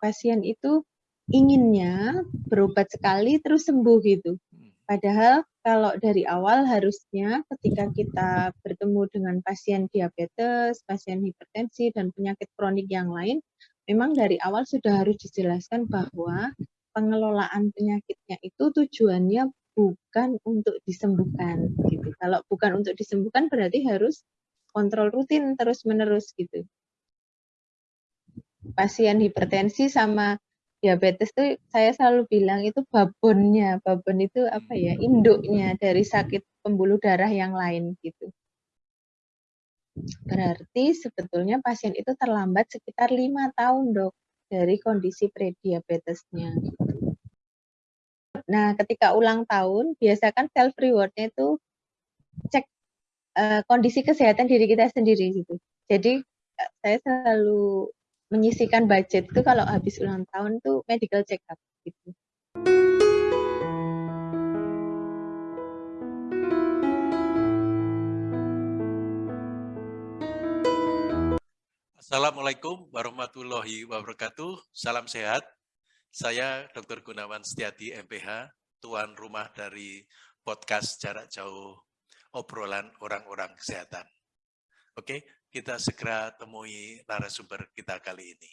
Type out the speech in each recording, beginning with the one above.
pasien itu inginnya berobat sekali terus sembuh gitu. Hmm. Padahal kalau dari awal harusnya ketika kita bertemu dengan pasien diabetes, pasien hipertensi, dan penyakit kronik yang lain, memang dari awal sudah harus dijelaskan bahwa pengelolaan penyakitnya itu tujuannya bukan untuk disembuhkan gitu. Kalau bukan untuk disembuhkan berarti harus kontrol rutin terus-menerus gitu. Pasien hipertensi sama diabetes tuh saya selalu bilang itu babonnya. Babon itu apa ya? Induknya dari sakit pembuluh darah yang lain gitu. Berarti sebetulnya pasien itu terlambat sekitar lima tahun dok dari kondisi prediabetesnya. Nah, ketika ulang tahun, biasakan self rewardnya itu cek uh, kondisi kesehatan diri kita sendiri gitu. Jadi uh, saya selalu menyisikan budget itu kalau habis ulang tahun tuh medical check up gitu. Assalamualaikum warahmatullahi wabarakatuh. Salam sehat. Saya Dr. Gunawan Setiadi, MPH, tuan rumah dari podcast jarak jauh obrolan orang-orang kesehatan. Oke, kita segera temui narasumber kita kali ini.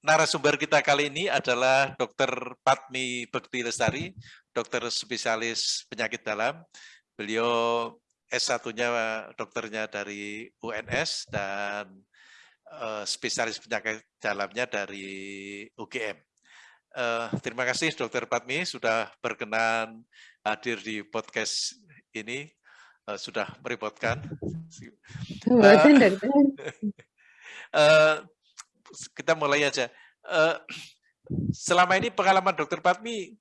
Narasumber kita kali ini adalah Dr. Patmi Bekti Lestari, dokter spesialis penyakit dalam. Beliau S1-nya dokternya dari UNS dan uh, spesialis penyakit dalamnya dari UGM. Uh, eh, terima kasih Dr. Patmi sudah berkenan hadir di podcast ini uh, sudah merepotkan. Uh, uh, kita mulai aja. Uh, selama ini pengalaman dokter Patmi,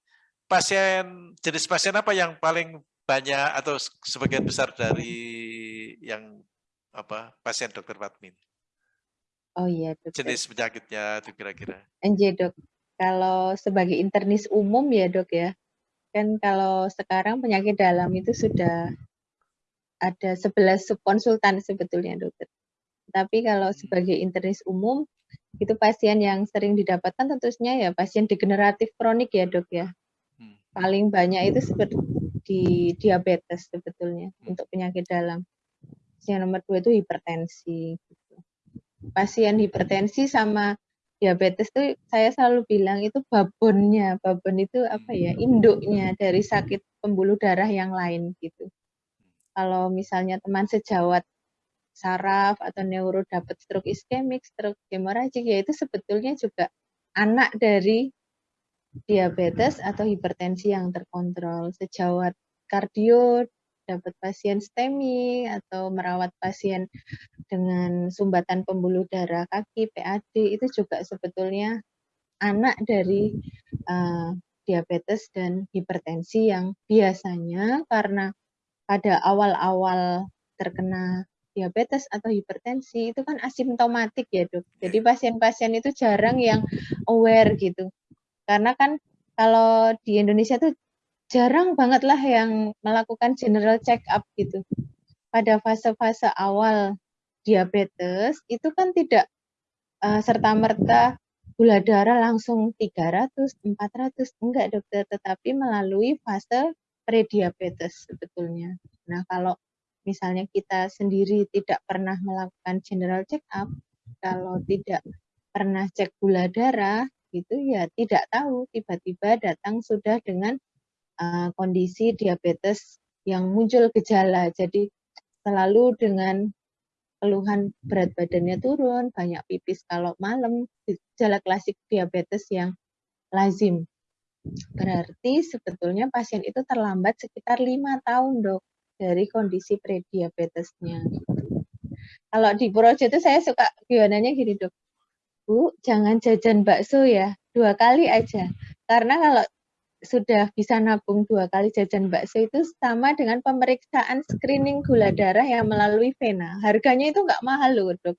pasien jenis pasien apa yang paling banyak atau sebagian besar dari yang apa pasien dokter Patmi? Oh iya, dokter. Jenis penyakitnya itu kira-kira. NJ dok, kalau sebagai internis umum ya dok ya, kan kalau sekarang penyakit dalam itu sudah ada 11 subkonsultan sebetulnya dokter. Tapi kalau sebagai internis umum, itu pasien yang sering didapatkan tentunya ya pasien degeneratif kronik ya dok ya. Hmm. Paling banyak itu seperti di diabetes sebetulnya hmm. untuk penyakit dalam. Yang nomor dua itu hipertensi. Gitu. Pasien hipertensi sama diabetes itu saya selalu bilang itu babonnya. Babon itu apa ya hmm. induknya dari sakit pembuluh darah yang lain gitu kalau misalnya teman sejawat saraf atau neuro dapat stroke iskemik, stroke hemoragik, ya itu sebetulnya juga anak dari diabetes atau hipertensi yang terkontrol. Sejawat kardio dapat pasien STEMI atau merawat pasien dengan sumbatan pembuluh darah kaki PAD itu juga sebetulnya anak dari uh, diabetes dan hipertensi yang biasanya karena pada awal-awal terkena diabetes atau hipertensi itu kan asimptomatik ya dok. Jadi pasien-pasien itu jarang yang aware gitu. Karena kan kalau di Indonesia tuh jarang banget lah yang melakukan general check up gitu. Pada fase-fase awal diabetes itu kan tidak uh, serta-merta gula darah langsung 300, 400, enggak dokter, tetapi melalui fase prediabetes sebetulnya. Nah, kalau misalnya kita sendiri tidak pernah melakukan general check up, kalau tidak pernah cek gula darah, gitu ya tidak tahu tiba-tiba datang sudah dengan uh, kondisi diabetes yang muncul gejala. Jadi selalu dengan keluhan berat badannya turun, banyak pipis kalau malam, gejala klasik diabetes yang lazim. Berarti sebetulnya pasien itu terlambat sekitar lima tahun dok dari kondisi prediabetesnya. Kalau di Projo itu saya suka gimana gini dok, Bu jangan jajan bakso ya dua kali aja. Karena kalau sudah bisa nabung dua kali jajan bakso itu sama dengan pemeriksaan screening gula darah yang melalui vena. Harganya itu nggak mahal loh dok.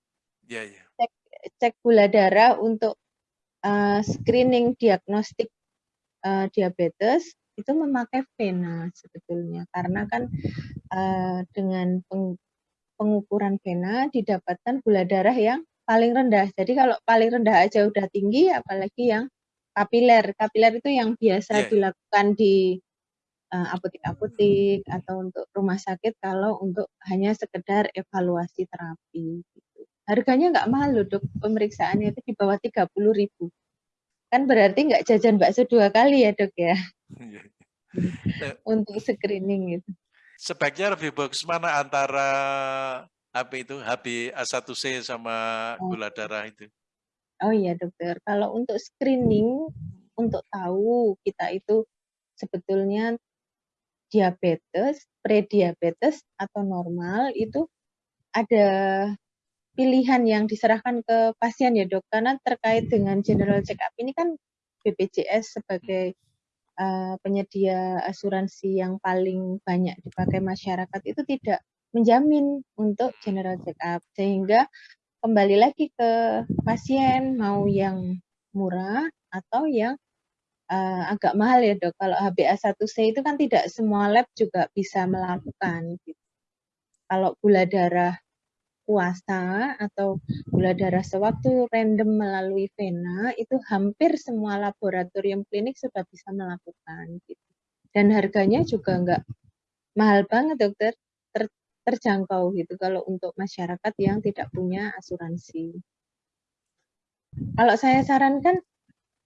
Iya, iya. Cek, cek gula darah untuk uh, screening diagnostik uh, diabetes itu memakai vena sebetulnya karena kan uh, dengan peng, pengukuran vena didapatkan gula darah yang paling rendah. Jadi kalau paling rendah aja udah tinggi, apalagi yang kapiler. Kapiler itu yang biasa yeah. dilakukan di uh, apotek-apotek atau untuk rumah sakit kalau untuk hanya sekedar evaluasi terapi. Gitu. Harganya nggak mahal loh dok, pemeriksaannya itu di bawah 30 ribu. Kan berarti nggak jajan bakso dua kali ya dok ya? Iya. untuk screening itu. Sebaiknya lebih bagus mana antara apa itu HB A1C sama oh. gula darah itu? Oh iya dokter, kalau untuk screening untuk tahu kita itu sebetulnya diabetes, prediabetes atau normal itu ada pilihan yang diserahkan ke pasien ya dok, karena terkait dengan general check up ini kan BPJS sebagai uh, penyedia asuransi yang paling banyak dipakai masyarakat itu tidak menjamin untuk general check up sehingga kembali lagi ke pasien mau yang murah atau yang uh, agak mahal ya dok. Kalau HbA1c itu kan tidak semua lab juga bisa melakukan. Gitu. Kalau gula darah puasa atau gula darah sewaktu random melalui vena itu hampir semua laboratorium klinik sudah bisa melakukan. Gitu. Dan harganya juga enggak mahal banget dokter terjangkau gitu kalau untuk masyarakat yang tidak punya asuransi. Kalau saya sarankan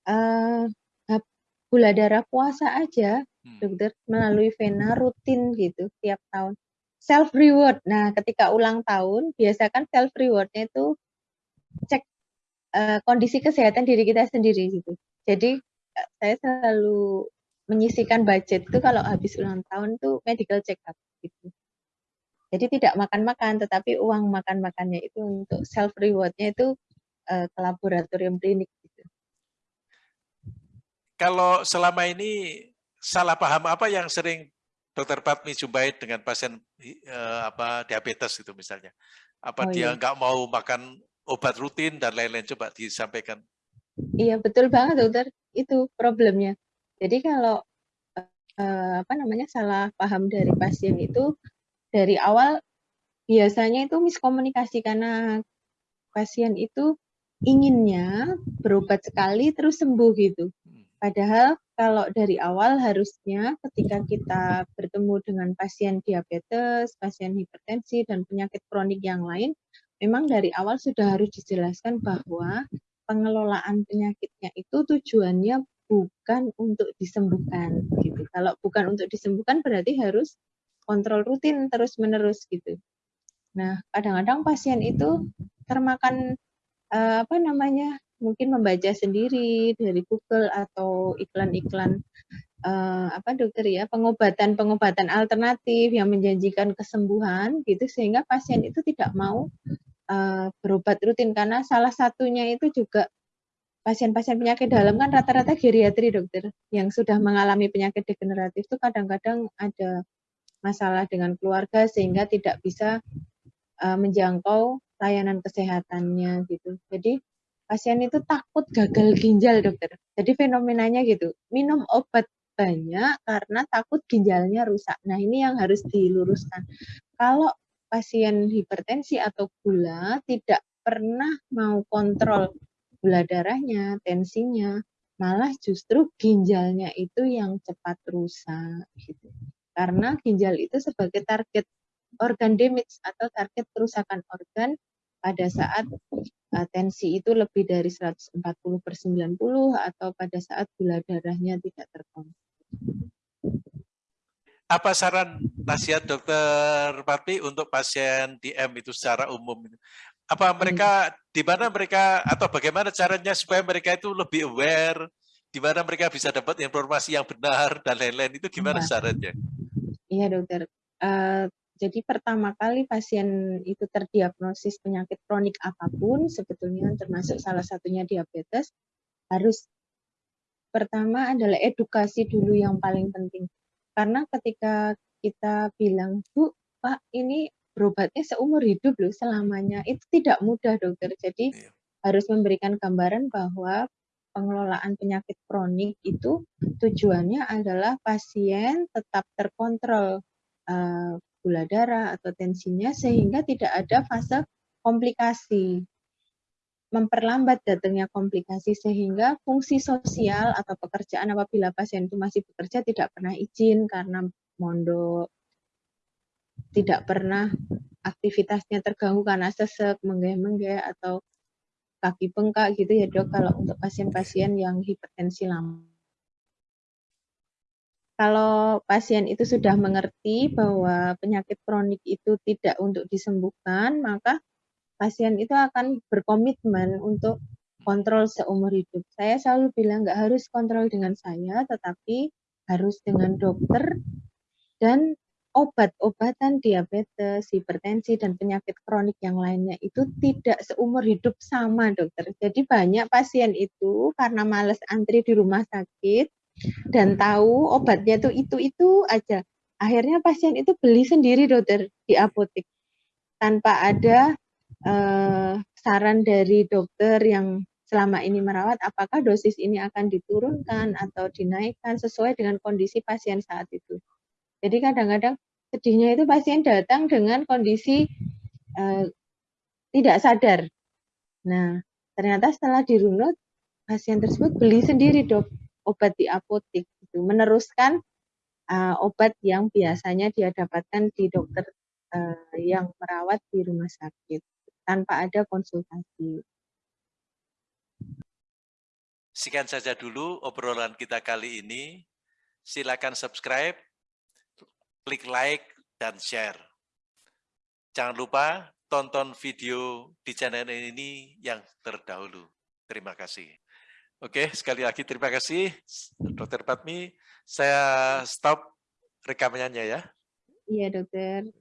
uh, gula darah puasa aja, hmm. dokter melalui vena rutin gitu tiap tahun. Self reward. Nah, ketika ulang tahun, biasakan self rewardnya itu cek uh, kondisi kesehatan diri kita sendiri gitu. Jadi saya selalu menyisikan budget itu kalau habis ulang tahun tuh medical check up gitu. Jadi tidak makan-makan, tetapi uang makan-makannya itu untuk self rewardnya itu uh, ke laboratorium klinik. Gitu. Kalau selama ini salah paham apa yang sering Dokter Patmi jumpai dengan pasien uh, apa diabetes itu misalnya? Apa oh, dia iya. nggak mau makan obat rutin dan lain-lain? Coba disampaikan. Iya betul banget dokter, itu problemnya. Jadi kalau uh, apa namanya salah paham dari pasien itu dari awal biasanya itu miskomunikasi karena pasien itu inginnya berobat sekali terus sembuh gitu. Hmm. Padahal kalau dari awal harusnya ketika kita bertemu dengan pasien diabetes, pasien hipertensi dan penyakit kronik yang lain, memang dari awal sudah harus dijelaskan bahwa pengelolaan penyakitnya itu tujuannya bukan untuk disembuhkan gitu. Kalau bukan untuk disembuhkan berarti harus kontrol rutin terus-menerus gitu. Nah, kadang-kadang pasien itu termakan uh, apa namanya? Mungkin membaca sendiri dari Google atau iklan-iklan uh, apa dokter ya, pengobatan-pengobatan alternatif yang menjanjikan kesembuhan gitu sehingga pasien itu tidak mau uh, berobat rutin karena salah satunya itu juga pasien-pasien penyakit dalam kan rata-rata geriatri dokter yang sudah mengalami penyakit degeneratif itu kadang-kadang ada masalah dengan keluarga sehingga tidak bisa uh, menjangkau layanan kesehatannya gitu. Jadi pasien itu takut gagal ginjal dokter. Jadi fenomenanya gitu, minum obat banyak karena takut ginjalnya rusak. Nah ini yang harus diluruskan. Kalau pasien hipertensi atau gula tidak pernah mau kontrol gula darahnya, tensinya, malah justru ginjalnya itu yang cepat rusak gitu. Karena ginjal itu sebagai target organ damage atau target kerusakan organ pada saat uh, tensi itu lebih dari 140 per 90 atau pada saat gula darahnya tidak terkontrol. Apa saran nasihat dokter Pati untuk pasien DM itu secara umum? Apa mereka, hmm. di mana mereka, atau bagaimana caranya supaya mereka itu lebih aware, di mana mereka bisa dapat informasi yang benar, dan lain-lain, itu gimana ya. caranya? Iya dokter. Uh, jadi pertama kali pasien itu terdiagnosis penyakit kronik apa pun, sebetulnya termasuk salah satunya diabetes, harus pertama adalah edukasi dulu yang paling penting. Karena ketika kita bilang, Bu, Pak, ini berobatnya seumur hidup loh selamanya, itu tidak mudah dokter. Jadi iya. harus memberikan gambaran bahwa pengelolaan penyakit kronik itu tujuannya adalah pasien tetap terkontrol uh, gula darah atau tensinya sehingga tidak ada fase komplikasi. memperlambat datangnya komplikasi sehingga fungsi sosial atau pekerjaan apabila pasien itu masih bekerja tidak pernah izin karena mondok, tidak pernah aktivitasnya terganggu karena sesek, menggeh-menggeh, atau kaki bengkak gitu ya dok kalau untuk pasien-pasien yang hipertensi lama. Kalau pasien itu sudah mengerti bahwa penyakit kronik itu tidak untuk disembuhkan, maka pasien itu akan berkomitmen untuk kontrol seumur hidup. Saya selalu bilang nggak harus kontrol dengan saya, tetapi harus dengan dokter dan obat-obatan diabetes, hipertensi, dan penyakit kronik yang lainnya itu tidak seumur hidup sama dokter. Jadi banyak pasien itu karena males antri di rumah sakit, dan tahu obatnya tuh itu-itu aja. Akhirnya pasien itu beli sendiri dokter di apotek tanpa ada uh, saran dari dokter yang selama ini merawat apakah dosis ini akan diturunkan atau dinaikkan sesuai dengan kondisi pasien saat itu. Jadi kadang-kadang sedihnya itu pasien datang dengan kondisi uh, tidak sadar. Nah, ternyata setelah dirunut pasien tersebut beli sendiri dok obat di apotek itu meneruskan uh, obat yang biasanya dia dapatkan di dokter uh, yang merawat di rumah sakit tanpa ada konsultasi. Sekian saja dulu obrolan kita kali ini. Silakan subscribe, klik like, dan share. Jangan lupa tonton video di channel ini yang terdahulu. Terima kasih. Oke, sekali lagi terima kasih Dokter Patmi. Saya stop rekamannya ya. Iya, Dokter.